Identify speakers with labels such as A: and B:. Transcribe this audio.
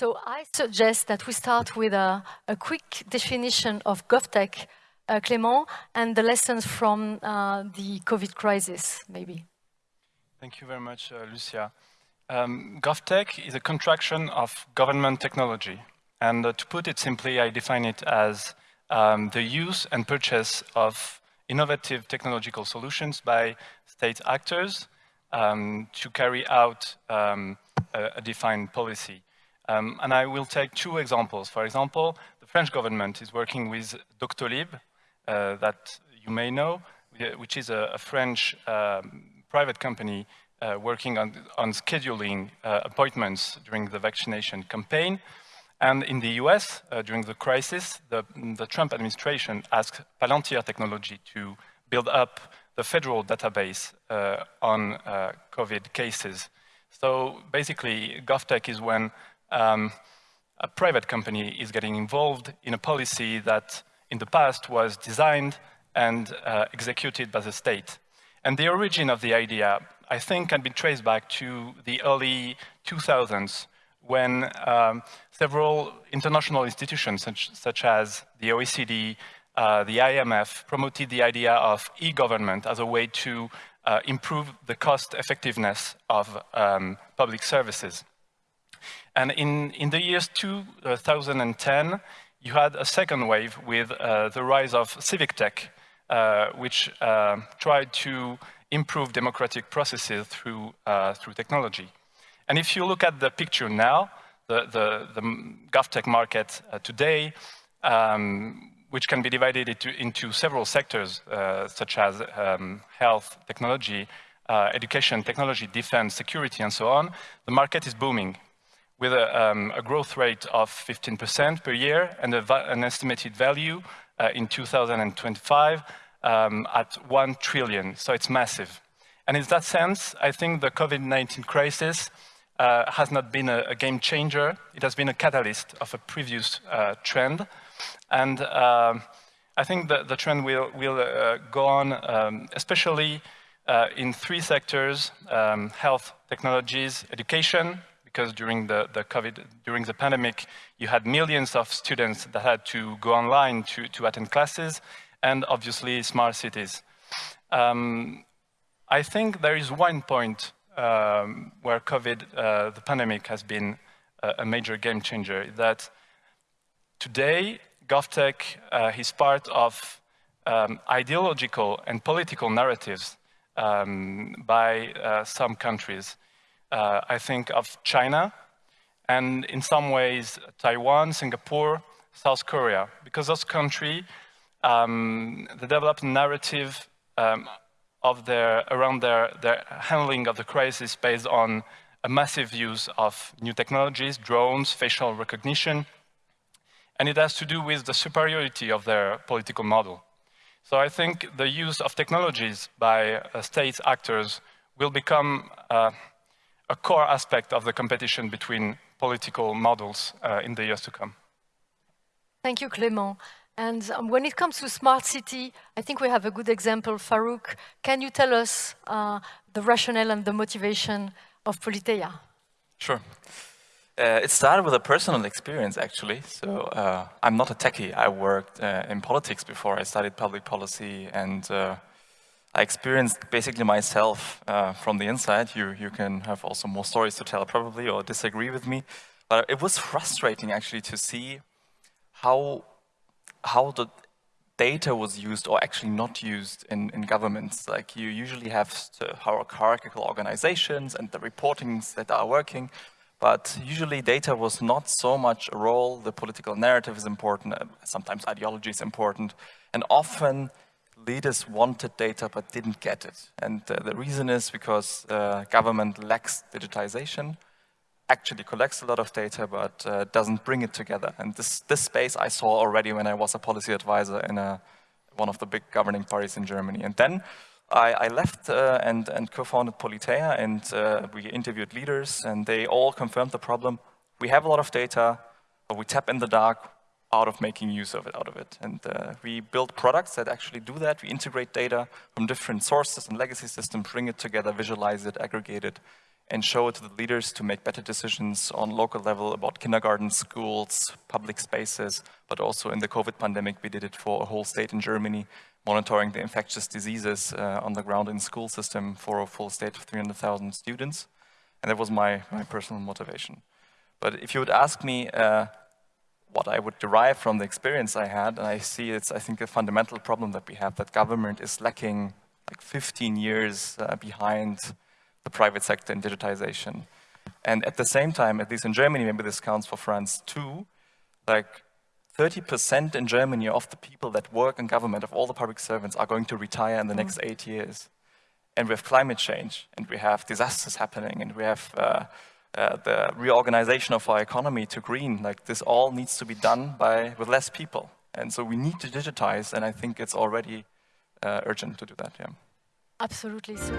A: So I suggest that we start with a, a quick definition of GovTech, uh, Clément, and the lessons from uh, the COVID crisis, maybe.
B: Thank you very much, uh, Lucia. Um, GovTech is a contraction of government technology. And uh, to put it simply, I define it as um, the use and purchase of innovative technological solutions by state actors um, to carry out um, a, a, defined policy. Um, and I will take two examples. For example, the French government is working with Doctolib, uh, that you may know, which is a, a French um, private company uh, working on, on scheduling uh, appointments during the vaccination campaign. And in the US, uh, during the crisis, the, the, Trump administration asked Palantir Technology to build up the federal database uh, on uh, COVID cases. So basically, GovTech is when um, a private company is getting involved in a policy that in the past was designed and uh, executed by the state. And the origin of the idea, I think, can be traced back to the early 2000s when um, several international institutions, such, such, as the OECD, uh, the IMF, promoted the idea of e-government as a way to uh, improve the cost effectiveness of um, public services. And in, in the years 2010, you had a second wave with uh, the rise of civic tech, uh, which uh, tried to improve democratic processes through, uh, through technology. And if you look at the picture now, the, the, the GovTech market uh, today, um, which can be divided into, into several sectors, uh, such as um, health, technology, uh, education, technology, defense, security, and so on, the market is booming with a, um, a growth rate of 15% per year and an estimated value uh, in 2025 um, at 1 trillion, so it's massive. And in that sense, I think the COVID-19 crisis uh, has not been a, a, game changer. It has been a catalyst of a previous uh, trend. And um, I think the, the trend will, will uh, go on, um, especially uh, in three sectors, um, health, technologies, education, because during the, the COVID, during the pandemic, you had millions of students that had to go online to, to attend classes, and obviously smart cities. Um, I think there is one point um, where COVID, uh, the pandemic, has been a, a, major game changer. That today, GovTech uh, is part of um, ideological and political narratives um, by uh, some countries. Uh, I think of China, and in some ways, Taiwan, Singapore, South Korea, because those countries, um, developed narrative um, of their, around their, their handling of the crisis based on a massive use of new technologies, drones, facial recognition, and it has to do with the superiority of their political model. So I think the use of technologies by uh, state actors will become uh, a core aspect of the competition between political models uh, in the years to come.
A: Thank you, Clément. And um, when it comes to smart city, I think we have a good example. Farouk, can you tell us uh, the rationale and the motivation of Polyteia?
C: Sure. Uh, it started with a personal experience, actually. So uh, I'm not a techie. I worked uh, in politics before. I studied public policy, and uh, I experienced basically myself uh, from the inside. You, you can have also more stories to tell, probably, or disagree with me. But it was frustrating, actually, to see how how the data was used or actually not used in, in governments. Like you usually have hierarchical organizations and the reportings that are working, but usually data was not so much a role. The political narrative is important, uh, sometimes ideology is important, and often leaders wanted data but didn't get it. And uh, the reason is because uh, government lacks digitization, actually collects a lot of data but uh, doesn't bring it together. And this, this space I saw already when I was a policy advisor in a, one of the big governing parties in Germany. And then I, I left uh, and, and co-founded Polyteia and uh, we interviewed leaders and they all confirmed the problem. We have a lot of data, but we tap in the dark out of making use of it, out of it. And uh, we build products that actually do that. We integrate data from different sources and legacy systems, bring it together, visualize it, aggregate it, and show it to the leaders to make better decisions on local level about kindergarten, schools, public spaces, but also in the COVID pandemic, we did it for a whole state in Germany, monitoring the infectious diseases uh, on the ground in school system for a full state of 300,000 students. And that was my, my personal motivation. But if you would ask me uh, what I would derive from the experience I had, and I see it's, I think, a fundamental problem that we have, that government is lacking like 15 years uh, behind the private sector in digitization. And at the same time, at least in Germany, maybe this counts for France too, like 30% in Germany of the people that work in government, of all the public servants, are going to retire in the next mm. eight years. And we have climate change, and we have disasters happening, and we have uh, uh, the reorganization of our economy to green. Like this all needs to be done by with less people. And so we need to digitize, and I think it's already uh, urgent to do that, yeah.
A: Absolutely. So